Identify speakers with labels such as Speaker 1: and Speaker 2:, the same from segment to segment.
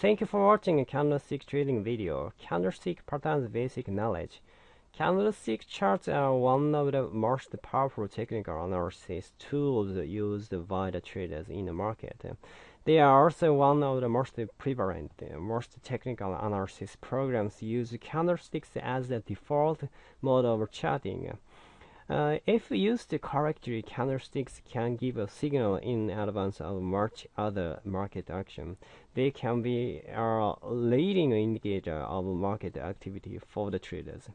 Speaker 1: Thank you for watching a candlestick trading video. Candlestick patterns basic knowledge. Candlestick charts are one of the most powerful technical analysis tools used by the traders in the market. They are also one of the most prevalent, most technical analysis programs use candlesticks as the default mode of charting. Uh, if used correctly, candlesticks can give a signal in advance of much other market action. They can be a leading indicator of market activity for the traders.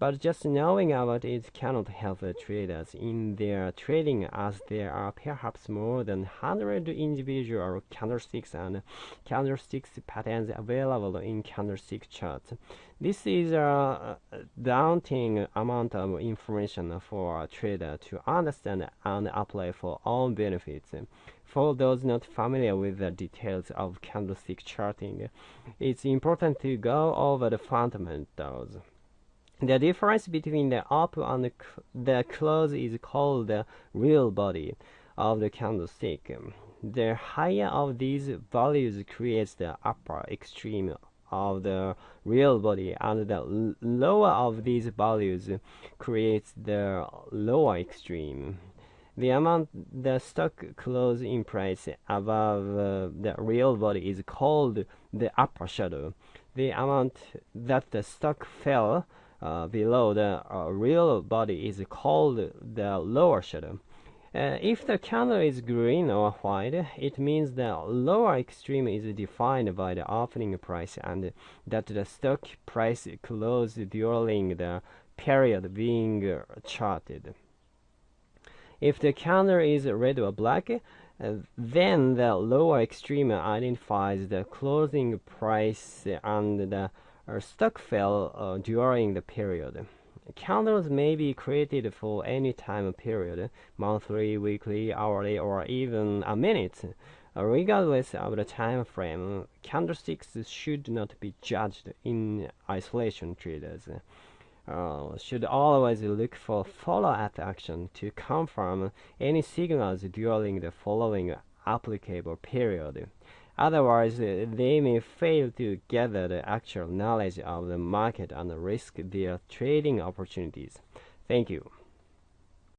Speaker 1: But just knowing about it cannot help traders in their trading as there are perhaps more than 100 individual candlesticks and candlesticks patterns available in candlestick charts. This is a daunting amount of information for a trader to understand and apply for own benefits. For those not familiar with the details of candlestick charting, it's important to go over the fundamentals. The difference between the up and the, close is called the real body of the candlestick. The higher of these values creates the upper extreme of the real body and the lower of these values creates the lower extreme. The amount the stock close in price above uh, the real body is called the upper shadow. The amount that the stock fell uh, below the uh, real body is called the lower shadow. Uh, if the candle is green or white, it means the lower extreme is defined by the opening price and that the stock price closed during the period being charted. If the candle is red or black, uh, then the lower extreme identifies the closing price and the stock fell uh, during the period. Candles may be created for any time period, monthly, weekly, hourly, or even a minute. Uh, regardless of the time frame, candlesticks should not be judged in isolation. Traders uh, should always look for follow-up action to confirm any signals during the following applicable period. Otherwise, they may fail to gather the actual knowledge of the market and risk their trading opportunities. Thank you.